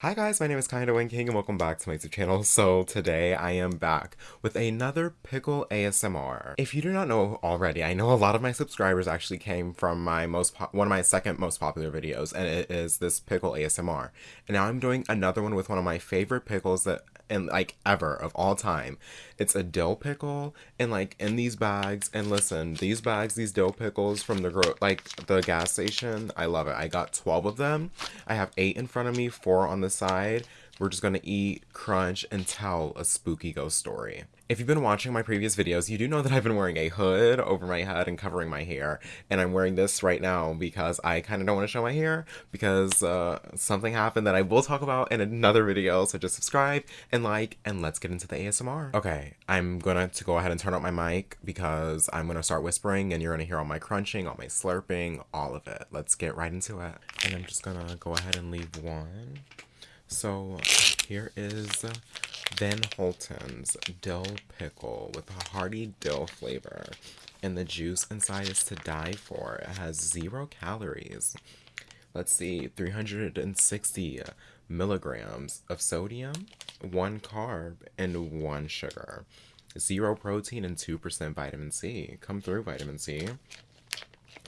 Hi guys, my name is Kinda Wing King and welcome back to my YouTube channel. So today I am back with another pickle ASMR. If you do not know already, I know a lot of my subscribers actually came from my most one of my second most popular videos and it is this pickle ASMR. And now I'm doing another one with one of my favorite pickles that and like ever of all time. It's a dill pickle and like in these bags and listen, these bags, these dill pickles from the gro like the gas station, I love it. I got 12 of them. I have 8 in front of me, 4 on the side. We're just gonna eat, crunch, and tell a spooky ghost story. If you've been watching my previous videos, you do know that I've been wearing a hood over my head and covering my hair. And I'm wearing this right now because I kind of don't want to show my hair because uh, something happened that I will talk about in another video. So just subscribe and like and let's get into the ASMR. Okay, I'm gonna to go ahead and turn up my mic because I'm gonna start whispering and you're gonna hear all my crunching, all my slurping, all of it. Let's get right into it. And I'm just gonna go ahead and leave one. So here is Van Holten's dill pickle with a hearty dill flavor. And the juice inside is to die for. It has zero calories. Let's see, 360 milligrams of sodium, one carb, and one sugar. Zero protein and 2% vitamin C. Come through, vitamin C.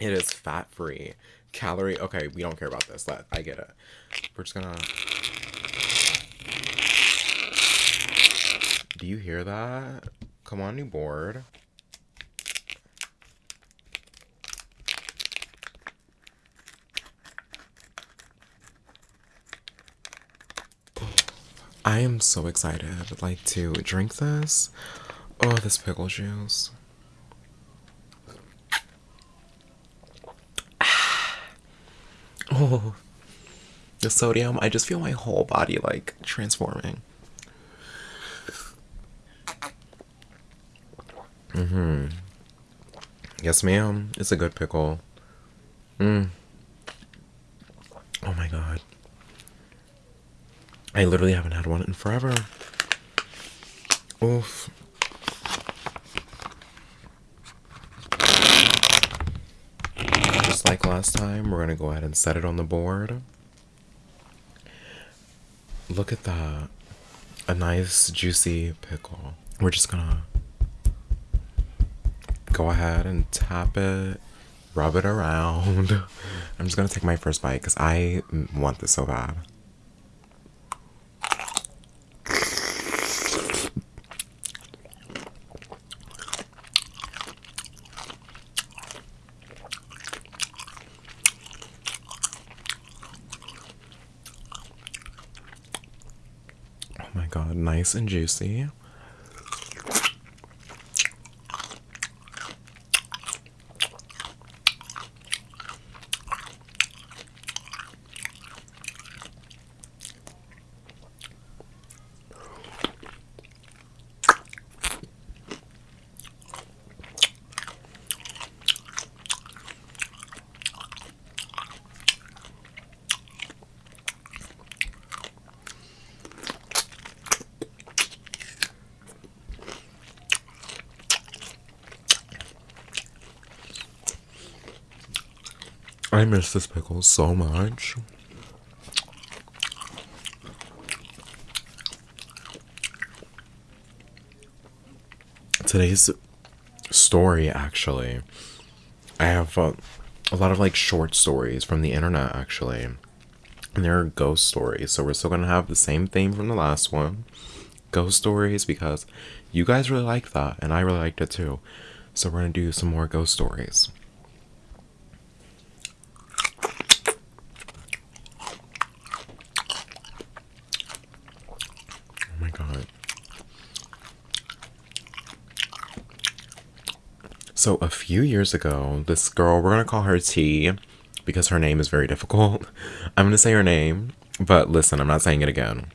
It is fat free. Calorie. Okay, we don't care about this. Let I get it. We're just gonna Do you hear that? Come on, new board. I am so excited, like, to drink this. Oh, this pickle juice. Ah. Oh, the sodium. I just feel my whole body, like, transforming. Mm-hmm. Yes, ma'am. It's a good pickle. Mm. Oh my god. I literally haven't had one in forever. Oof. Just like last time, we're gonna go ahead and set it on the board. Look at that. A nice juicy pickle. We're just gonna go ahead and tap it, rub it around. I'm just gonna take my first bite because I want this so bad. Oh my god, nice and juicy. I miss this pickle so much. Today's story, actually, I have uh, a lot of like short stories from the internet, actually. And they're ghost stories, so we're still gonna have the same theme from the last one ghost stories because you guys really like that, and I really liked it too. So we're gonna do some more ghost stories. So a few years ago, this girl, we're gonna call her T because her name is very difficult. I'm gonna say her name, but listen, I'm not saying it again.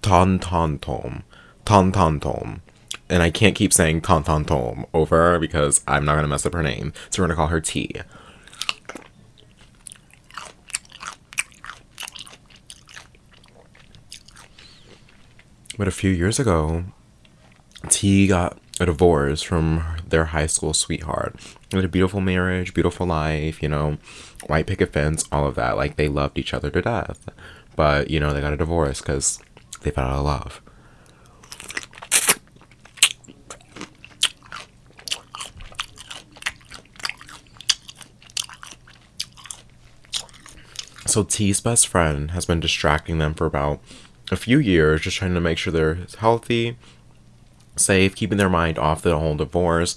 Ton Ton Tom. Ton Ton Tom. And I can't keep saying Ton Ton Tom over because I'm not gonna mess up her name. So we're gonna call her T. But a few years ago, T got a divorce from their high school sweetheart. Had a beautiful marriage, beautiful life, you know, white picket fence, all of that. Like they loved each other to death. but you know, they got a divorce because they fell out of love. So T's best friend has been distracting them for about a few years, just trying to make sure they're healthy, safe, keeping their mind off the whole divorce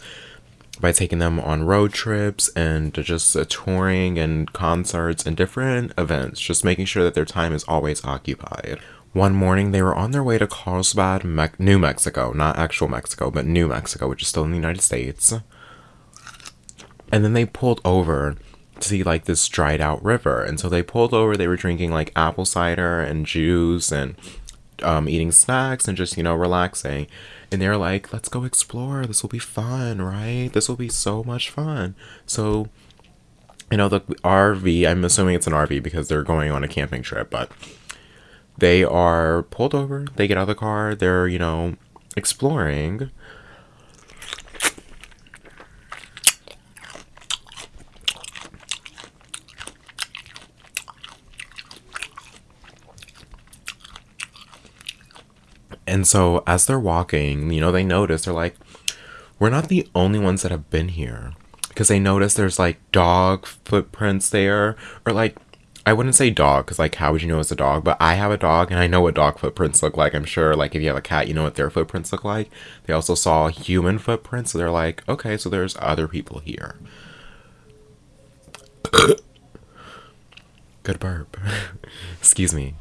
by taking them on road trips and just uh, touring and concerts and different events, just making sure that their time is always occupied. One morning, they were on their way to Carlsbad, Me- New Mexico, not actual Mexico, but New Mexico, which is still in the United States. And then they pulled over to see like this dried out river. And so they pulled over, they were drinking like apple cider and juice and um, eating snacks and just, you know, relaxing. And they're like, let's go explore. This will be fun, right? This will be so much fun. So, you know, the RV, I'm assuming it's an RV because they're going on a camping trip, but they are pulled over, they get out of the car, they're, you know, exploring. And so as they're walking, you know, they notice they're like, we're not the only ones that have been here. Because they notice there's like dog footprints there, or like I wouldn't say dog because like how would you know it's a dog? But I have a dog and I know what dog footprints look like. I'm sure like if you have a cat, you know what their footprints look like. They also saw human footprints, so they're like, okay, so there's other people here. Good burp. Excuse me.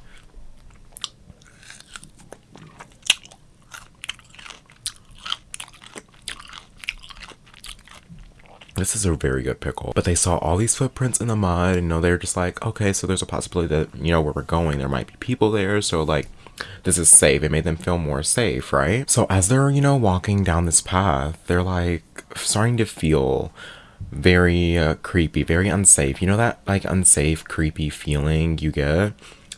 This is a very good pickle. But they saw all these footprints in the mud, and you know, they're just like, okay, so there's a possibility that, you know, where we're going, there might be people there. So, like, this is safe. It made them feel more safe, right? So, as they're, you know, walking down this path, they're like starting to feel very uh, creepy, very unsafe. You know, that like unsafe, creepy feeling you get?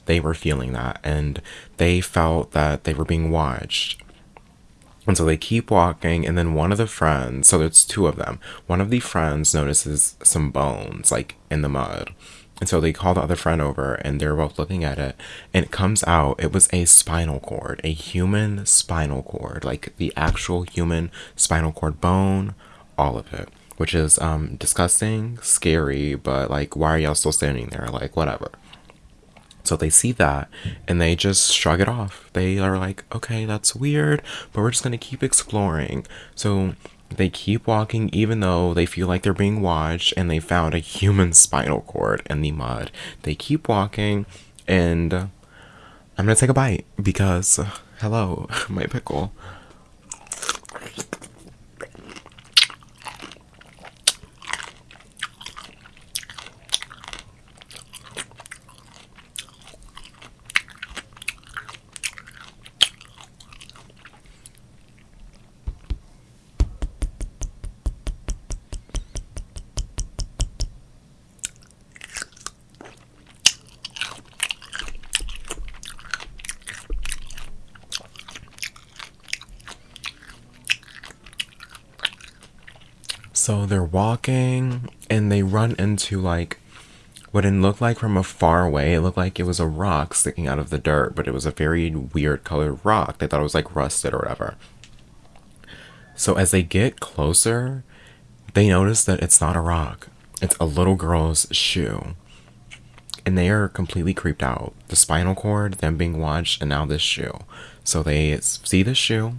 They were feeling that, and they felt that they were being watched and so they keep walking, and then one of the friends, so there's two of them, one of the friends notices some bones, like in the mud. And so they call the other friend over, and they're both looking at it, and it comes out, it was a spinal cord, a human spinal cord, like the actual human spinal cord bone, all of it, which is um, disgusting, scary, but like, why are y'all still standing there? Like, whatever. So they see that and they just shrug it off. They are like, okay, that's weird, but we're just going to keep exploring. So they keep walking even though they feel like they're being watched and they found a human spinal cord in the mud. They keep walking and I'm going to take a bite because, hello, my pickle. So they're walking and they run into like what it looked like from a far away. It looked like it was a rock sticking out of the dirt, but it was a very weird colored rock. They thought it was like rusted or whatever. So as they get closer, they notice that it's not a rock, it's a little girl's shoe. And they are completely creeped out. The spinal cord, them being watched, and now this shoe. So they see the shoe.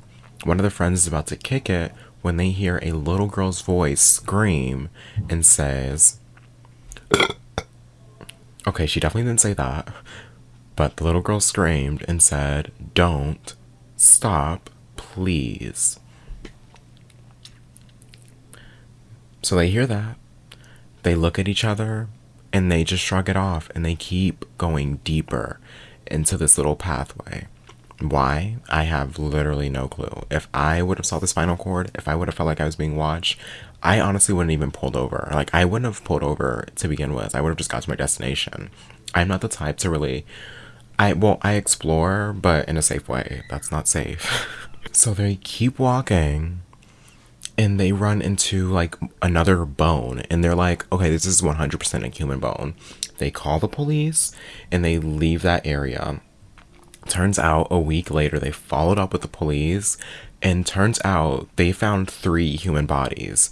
One of the friends is about to kick it when they hear a little girl's voice scream and says, Okay, she definitely didn't say that, but the little girl screamed and said, Don't stop, please. So they hear that. They look at each other and they just shrug it off and they keep going deeper into this little pathway. Why? I have literally no clue. If I would have saw the spinal cord, if I would have felt like I was being watched, I honestly wouldn't even pulled over. Like I wouldn't have pulled over to begin with. I would have just got to my destination. I'm not the type to really I well, I explore, but in a safe way. That's not safe. so they keep walking and they run into like another bone and they're like, "Okay, this is 100% a human bone." They call the police and they leave that area. Turns out a week later, they followed up with the police, and turns out they found three human bodies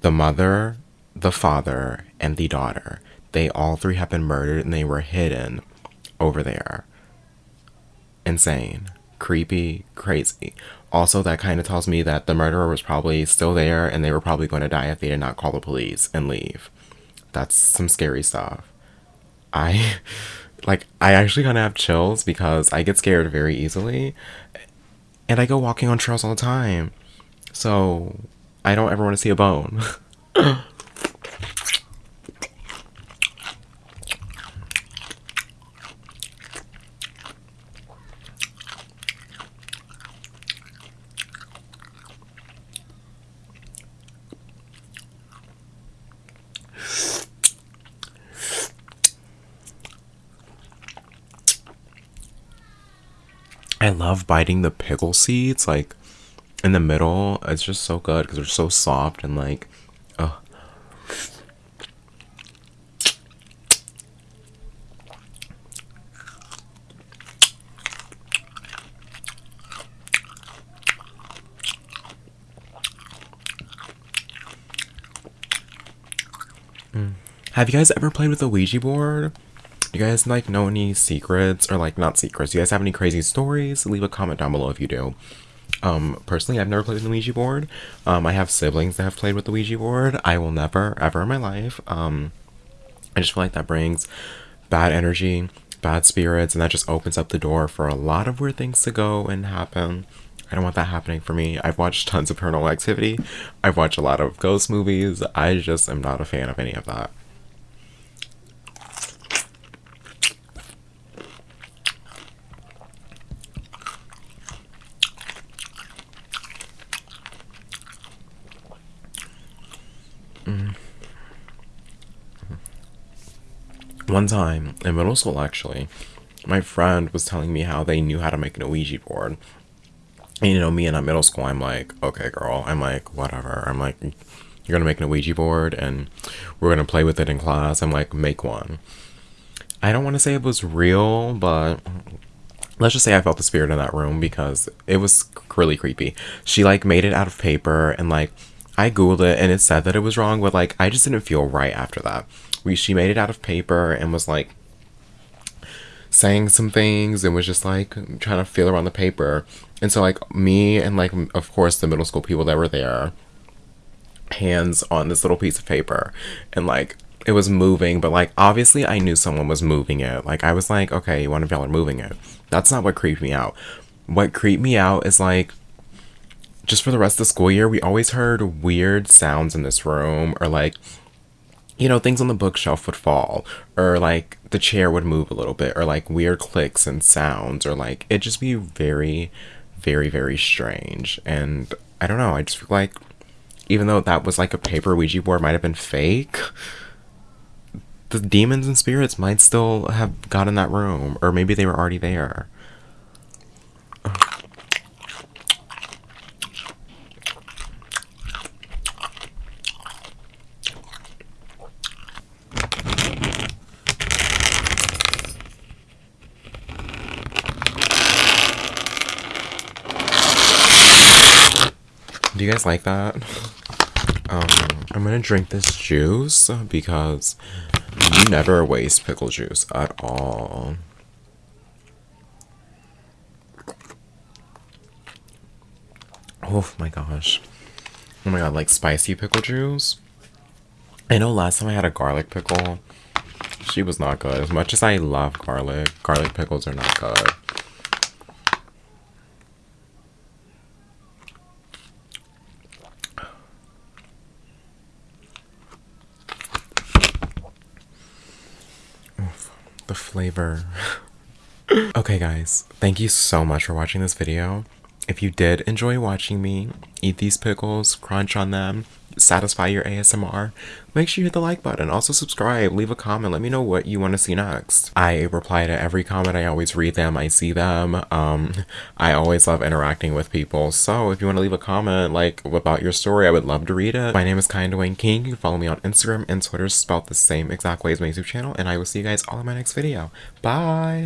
the mother, the father, and the daughter. They all three have been murdered and they were hidden over there. Insane, creepy, crazy. Also, that kind of tells me that the murderer was probably still there and they were probably going to die if they did not call the police and leave. That's some scary stuff. I like I actually kind of have chills because I get scared very easily and I go walking on trails all the time. So, I don't ever want to see a bone. I love biting the pickle seeds like in the middle. It's just so good because they're so soft and like, oh. Have you guys ever played with a Ouija board? You guys like know any secrets or like not secrets? You guys have any crazy stories? Leave a comment down below if you do. Um, personally, I've never played with the Ouija board. Um, I have siblings that have played with the Ouija board. I will never, ever in my life. Um, I just feel like that brings bad energy, bad spirits, and that just opens up the door for a lot of weird things to go and happen. I don't want that happening for me. I've watched tons of paranormal activity. I've watched a lot of ghost movies. I just am not a fan of any of that. One time in middle school, actually, my friend was telling me how they knew how to make an Ouija board. And, you know, me in a middle school, I'm like, okay, girl. I'm like, whatever. I'm like, you're gonna make an Ouija board and we're gonna play with it in class. I'm like, make one. I don't want to say it was real, but let's just say I felt the spirit in that room because it was really creepy. She like made it out of paper and like I googled it and it said that it was wrong, but like I just didn't feel right after that we she made it out of paper and was like saying some things and was just like trying to feel around the paper. And so like me and like of course the middle school people that were there hands on this little piece of paper and like it was moving but like obviously I knew someone was moving it. Like I was like, okay, one of y'all are moving it. That's not what creeped me out. What creeped me out is like just for the rest of the school year, we always heard weird sounds in this room or like you know, things on the bookshelf would fall, or like the chair would move a little bit, or like weird clicks and sounds, or like it just be very, very, very strange. And I don't know, I just feel like even though that was like a paper Ouija board might have been fake, the demons and spirits might still have got in that room, or maybe they were already there. Do you guys like that? Um, I'm gonna drink this juice because you never waste pickle juice at all. Oh my gosh. Oh my god, like spicy pickle juice. I know last time I had a garlic pickle, she was not good. As much as I love garlic, garlic pickles are not good. the flavor. okay guys, thank you so much for watching this video. If you did enjoy watching me eat these pickles, crunch on them, satisfy your ASMR, make sure you hit the like button. Also subscribe, leave a comment, let me know what you want to see next. I reply to every comment, I always read them, I see them. Um, I always love interacting with people. So if you want to leave a comment like about your story, I would love to read it. My name is Kind Wayne King. You can follow me on Instagram and Twitter spelled the same exact way as my YouTube channel, and I will see you guys all in my next video. Bye!